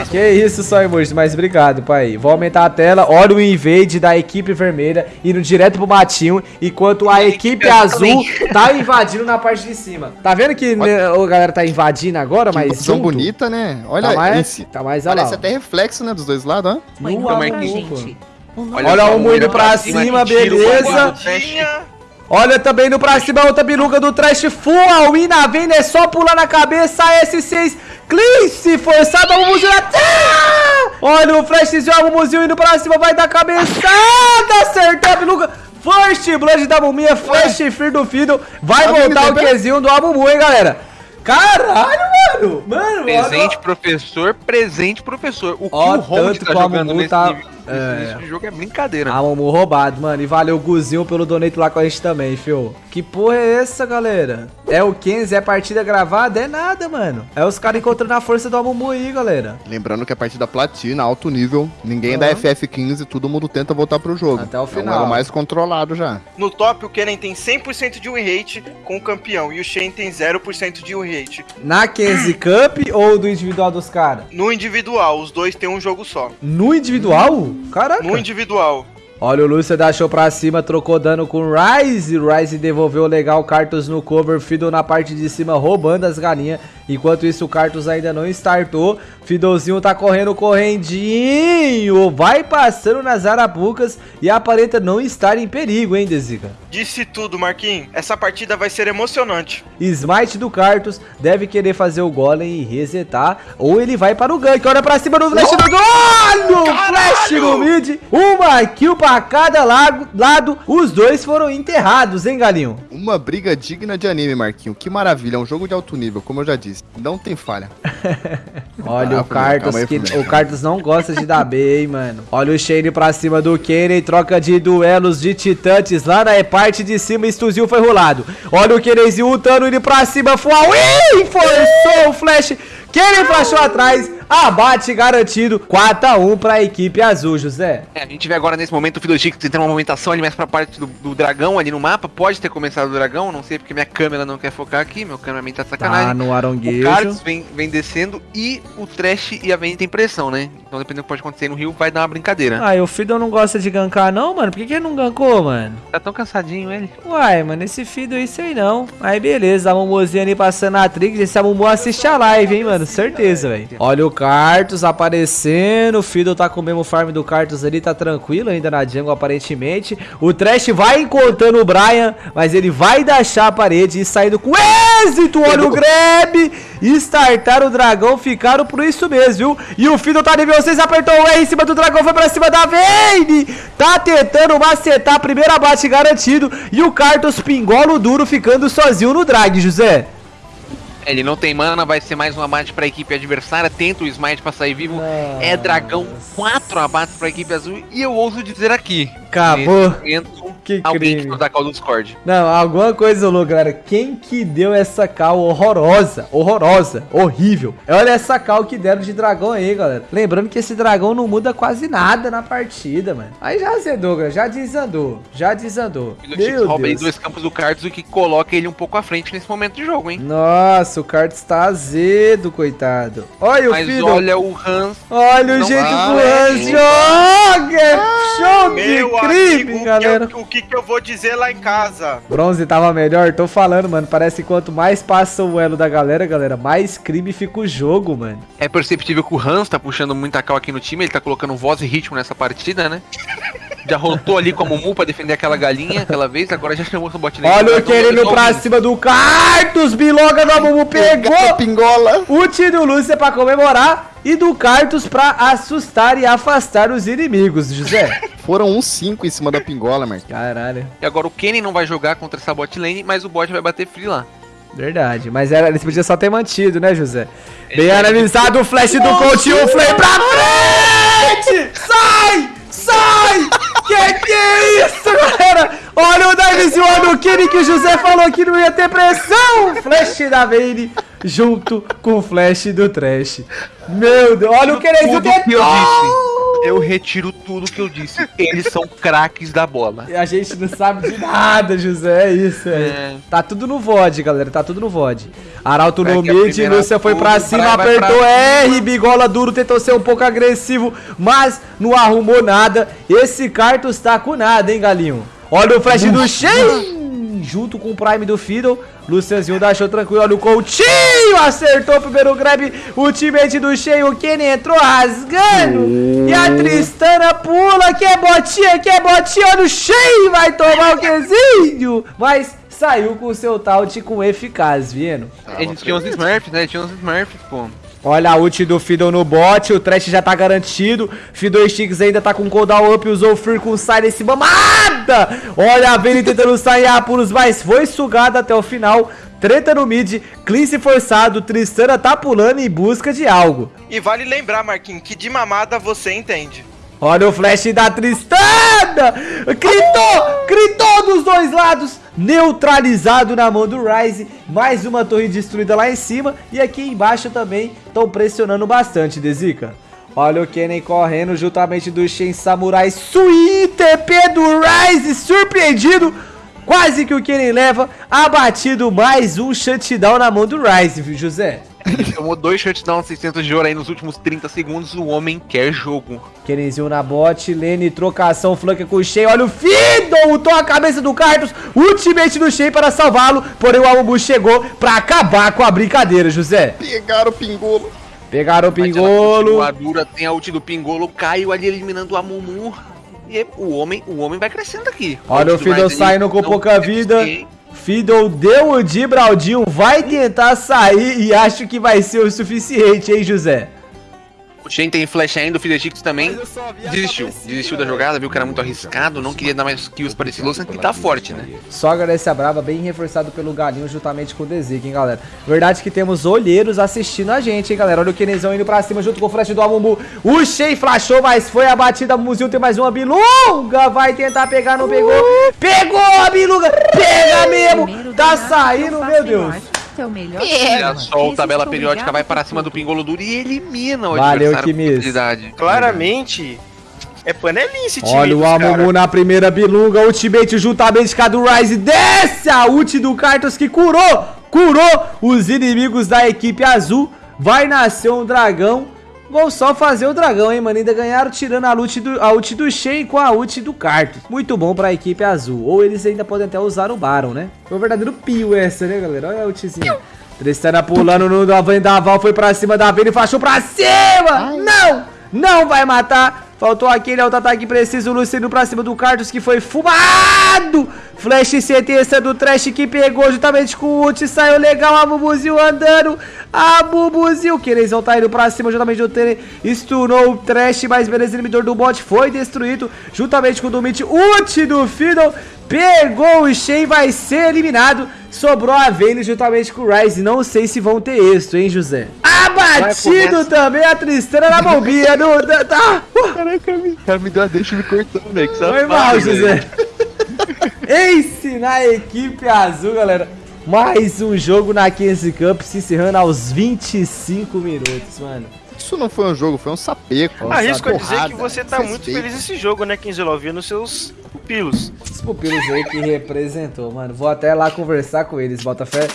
É Que isso, só emoji, mas obrigado, pai. Vou aumentar a tela. Olha o invade da equipe vermelha indo direto pro matinho, enquanto a equipe azul tá invadindo na parte de cima. Tá vendo que né, a galera tá invadindo agora, Que mas junto? bonita, né? Olha, Tá mais, esse. tá mais olha lá. Parece até reflexo, né, dos dois lados, ó. Marquinhos, pô. gente. Olha o Mundo pra cima, beleza. Olha também no pra cima outra biruga do Trash Full All in na venda, é só pular na cabeça, S6, Clince, forçado, Amumuzinho na tela! Olha o flashzinho, Amumuzinho indo pra cima, vai dar cabeçada, acertou a biruga. First Blood da Muminha, Flash Fear do Fiddle, vai voltar o Qzinho do Amumu, hein, galera? Caralho, mano! Mano, Presente, olha- professor, presente, professor. O que Ó, o tanto tá que o jogando nesse, tá- nível- é. início de jogo é brincadeira. Amumu roubado, mano. E valeu o Guzinho pelo donate lá com a gente também, fio. Que porra é essa, galera? É o Kenzie, é partida gravada? É nada, mano. É os caras encontrando a força do Amumu aí, galera. Lembrando que a partida platina, alto nível, ninguém da Aham. FF15, todo mundo tenta voltar pro jogo. Até o É um final. elo mais controlado já. No top, o Kennen tem 100% de win rate com o campeão e o Shen tem 0% de win rate. Na Kenzie Cup ou do individual dos caras? No individual, os dois têm um jogo só. No individual? Caraca. No individual. Olha, o Lúcio deixou pra cima, trocou dano com o Ryze. Ryze devolveu legal Cartus no cover. Fiddle na parte de cima roubando as galinhas. Enquanto isso, o Cartus ainda não startou. Fiddlezinho tá correndo correndinho. Vai passando nas arapucas e aparenta não estar em perigo, hein, Dezica? Disse tudo, Marquinhos. Essa partida vai ser emocionante. Smite do Cartus deve querer fazer o golem e resetar. Ou ele vai para o gank. Olha pra cima do flash do gol! Flash no mid. Uma kill pra cada lago- lado. Os dois foram enterrados, hein, Galinho? Uma briga digna de anime, Marquinho. Que maravilha, é um jogo de alto nível, como eu já disse. Não tem falha. Olha Ah, o Cartus, aí, que o Cartus não gosta de dar B, hein, mano. Olha o Shane pra cima do Kenny, troca de duelos de titãs lá na parte de cima, Estuzil foi rolado. Olha o Kennyzinho ultando ele pra cima, foi Ih, forçou o flash. Kenny flashou atrás, abate garantido, 4x1 pra equipe azul, José. É, a gente vê agora nesse momento o Fiddlesticks tentando uma movimentação ali mais pra parte do, do dragão ali no mapa. Pode ter começado o dragão, não sei porque minha câmera não quer focar aqui, meu cameraman tá de Tá sacanagem. no o aronguejo. Carlos vem, vem descendo e o Trash e a Vayne tem pressão, né? Então dependendo do que pode acontecer no Rio, vai dar uma brincadeira. Ai, o Fiddle não gosta de gankar não, mano? Por que, que ele não gankou, mano? Tá tão cansadinho ele. Uai, mano, esse Fiddle aí sei não. Aí beleza, a Momozinha ali passando a Trix. Esse Momo assiste a live, hein, mano? Certeza, velho. Olha o Cartus aparecendo. O Fiddle tá com o mesmo farm do Cartus ali, tá tranquilo ainda na jungle, aparentemente. O Trash vai encontrando o Brian, mas ele vai deixar a parede e saindo com êxito. Olha o grab. Startar o dragão, ficaram por isso mesmo, viu? E o Fiddle tá nível 6, apertou o E em cima do dragão, foi pra cima da Vayne. Tá tentando macetar, primeiro abate garantido. E o Cartus pingola o duro, ficando sozinho no drag, José. Ele não tem mana, vai ser mais um abate pra equipe adversária. Tenta o smite pra sair vivo. É dragão, quatro abates pra equipe azul. E eu ouso dizer aqui: Acabou. nesse momento, Que alguém crime. que dá call do Discord. Não, alguma coisa louca, galera. Quem que deu essa cal horrorosa? Horrorosa, horrível. Olha essa cal que deram de dragão aí, galera. Lembrando que esse dragão não muda quase nada na partida, mano. Aí já azedou, galera. Já desandou. Já desandou. Meu rouba aí Deus. dois campos do Cartus, o que coloca ele um pouco à frente nesse momento de jogo, hein? Nossa, o Cartus tá azedo, coitado. Olha o Mas filho. olha o Hans. Olha o Não jeito que vai, o Hans joga! É show de crime, amigo, galera. o que, o que que eu vou dizer lá em casa? Bronze tava melhor, tô falando, mano. Parece que quanto mais passa o elo da galera, galera, mais crime fica o jogo, mano. É perceptível que o Hans tá puxando muita cal aqui no time, ele tá colocando voz e ritmo nessa partida, né? Já rotou ali com a Mumu pra defender aquela galinha aquela vez, agora já chamou o bot lane. Olha o Então, querendo pessoal, pra cima do Cartus, biloga do Amumu pegou Pingola. o tiro Lúcia pra comemorar e do Cartus pra assustar e afastar os inimigos, José. Foram uns 5 em cima da pingola, Marquinho. Caralho, E agora o Kenny não vai jogar contra essa bot lane, mas o bot vai bater free lá. verdade. Mas era, eles podiam só ter mantido, né, José? Bem analisado o flash do Coutinho, o flame pra frente! Sai! Sai! Que que é isso, galera? Olha o divezinho no Kenny que o José falou que não ia ter pressão! Flash da Vayne junto com o flash do Trash. Meu Deus, olha o que eu tentou! Eu retiro tudo que eu disse. Eles são craques da bola. A gente não sabe de nada, José. É isso, é. É. Tá tudo no VOD, galera. Tá tudo no VOD. Arauto no a mid, Lúcia foi pra cima, vai- vai apertou pra R, bigola duro, tentou ser um pouco agressivo, mas não arrumou nada. Esse Cartus tá com nada, hein, galinho? Olha o flash do Shen, junto com o Prime do Fiddle. Lucianzinho deixou tranquilo, olha o Coutinho, acertou o primeiro grab, o teammate do Shen, o Kenny entrou rasgando. E a Tristana pula, que é botinha, que é botinha, olha o Shen, vai tomar o quezinho. Mas saiu com o seu taut com eficaz, vendo? A gente tinha uns Smurfs, né? Tinha uns Smurfs, pô. Olha a ult do Fiddle no bot, o Trash já tá garantido. Fiddle Sticks ainda tá com cooldown up, usou o Fear com silence Olha a Vayne tentando sair a apuros, mas foi sugada até o final. Treta no mid, cleanse forçado, Tristana tá pulando em busca de algo. E vale lembrar, Marquinhos, que de mamada você entende. Olha o flash da Tristana! Gritou! Gritou dos dois lados! Neutralizado na mão do Ryze. Mais uma torre destruída lá em cima. E aqui embaixo também estão pressionando bastante, Dezica. Olha o Kennen correndo juntamente do Shen Samurai. Sweet TP do Ryze surpreendido. Quase que o Kennen leva. Abatido mais um shutdown na mão do Ryze, viu, José? Ele tomou dois shutdowns 600 de ouro aí nos últimos 30 segundos. O homem quer jogo. Kenenzinho na bot, Lene, trocação, flanca com o Shen, olha o Fiddle, ultou a cabeça do Cartus, ultimate do Shen para salvá-lo, porém o Amumu chegou pra acabar com a brincadeira, José. Pegaram o pingolo. Pegaram o Pingolo, continua dura, tem a ult do Pingolo, caiu ali eliminando a Mumu. E o homem, o homem vai crescendo aqui. olha A o do Fiddle saindo com pouca vida. Fiddle deu o de Braldinho, vai tentar sair e acho que vai ser o suficiente, hein, José? Shen tem flash ainda, o Fiddlesticks também desistiu. Desistiu da jogada, viu que era muito arriscado, não queria dar mais kills para esse Lucian, que tá forte, né? Sogra dessa brava, bem reforçado pelo Galinho, juntamente com o Dezik, hein, galera. Verdade que temos olheiros assistindo a gente, hein, galera. Olha o Kenezão indo pra cima junto com o flash do Amumu. O Shea flashou, mas foi abatida. Mumuzinho tem mais uma bilunga. Vai tentar pegar, não pegou. Pegou a bilunga. Pega mesmo. Tá saindo, meu Deus. Seu melhor Olha só, Esse tabela periódica vai para cima do. Pingolo duro e elimina o Valeu, adversário. Claramente, é panelinha esse time. Olha o Amumu cara. na primeira bilunga. Ultimate juntamente com a do Rise. Desce a ult do Cartos que curou. Curou os inimigos da equipe azul. Vai nascer um dragão. Vou só fazer o dragão, hein, mano. Ainda ganharam tirando a ult do, a ult do Shen com a ult do Cartos. Muito bom pra equipe azul. Ou eles ainda podem até usar o Baron, né? Foi um verdadeiro pio essa, né, galera? Olha a ultzinha. Tristana pulando no da Vendaval, foi pra cima da Vayne, flashou pra cima! Não! Não vai matar! Faltou aquele auto-ataque preciso, o Luciano pra cima do Cartus que foi fumado! Flash CT do Trash que pegou juntamente com o ult, saiu legal, a Bubuzinho andando, a Bubuzinho, o Querenzão tá indo pra cima juntamente do Tene, stunou o Trash, mas beleza, inibidor do bot foi destruído, juntamente com o Dumit, ult do Fiddle, pegou o Shen, vai ser eliminado, sobrou a Vayne juntamente com o Ryze, não sei se vão ter êxito, hein, José? Abatido também a Tristana na bombinha, no, tá, Caraca, o cara me deu a deixa me cortando, velho. que foi mal. José. Ace na equipe azul, galera. Mais um jogo na Kenzie Cup se encerrando aos 25 minutos, mano. Isso não foi um jogo, foi um sapeco. Nossa, Arrisco a dizer porrada, que você tá muito feliz nesse jogo, né, Kinzelov? Vendo nos seus pupilos. Os pupilos aí que representou, mano. Vou até lá conversar com eles, Botafé.